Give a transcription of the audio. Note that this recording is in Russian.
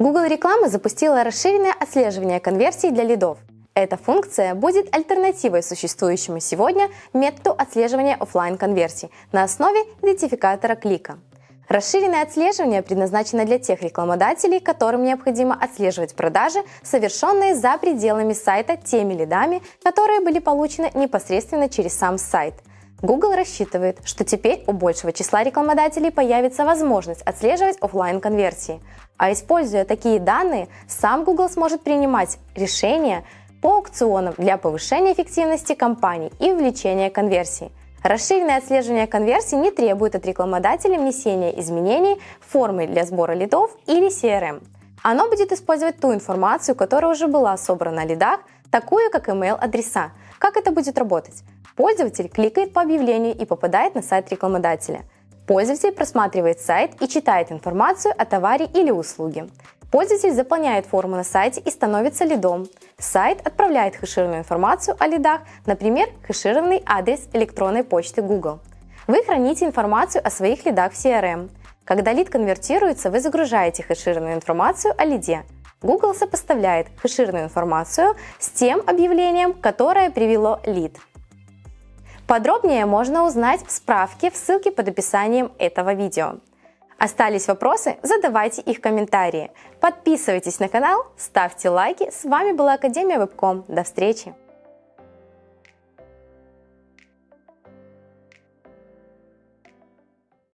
Google Реклама запустила расширенное отслеживание конверсий для лидов. Эта функция будет альтернативой существующему сегодня методу отслеживания офлайн конверсий на основе идентификатора клика. Расширенное отслеживание предназначено для тех рекламодателей, которым необходимо отслеживать продажи, совершенные за пределами сайта теми лидами, которые были получены непосредственно через сам сайт – Google рассчитывает, что теперь у большего числа рекламодателей появится возможность отслеживать офлайн конверсии. А используя такие данные, сам Google сможет принимать решения по аукционам для повышения эффективности компаний и увеличения конверсии. Расширенное отслеживание конверсий не требует от рекламодателя внесения изменений в формы для сбора лидов или CRM. Оно будет использовать ту информацию, которая уже была собрана на лидах, такую как email-адреса. Как это будет работать? Пользователь кликает по объявлению и попадает на сайт рекламодателя. Пользователь просматривает сайт и читает информацию о товаре или услуге. Пользователь заполняет форму на сайте и становится лидом. Сайт отправляет хэшированную информацию о лидах, например, хэшированный адрес электронной почты Google. Вы храните информацию о своих лидах в CRM. Когда лид конвертируется, вы загружаете хэшированную информацию о лиде. Google сопоставляет хэшированную информацию с тем объявлением, которое привело лид. Подробнее можно узнать в справке в ссылке под описанием этого видео. Остались вопросы? Задавайте их в комментарии. Подписывайтесь на канал, ставьте лайки. С вами была Академия Вебком. До встречи!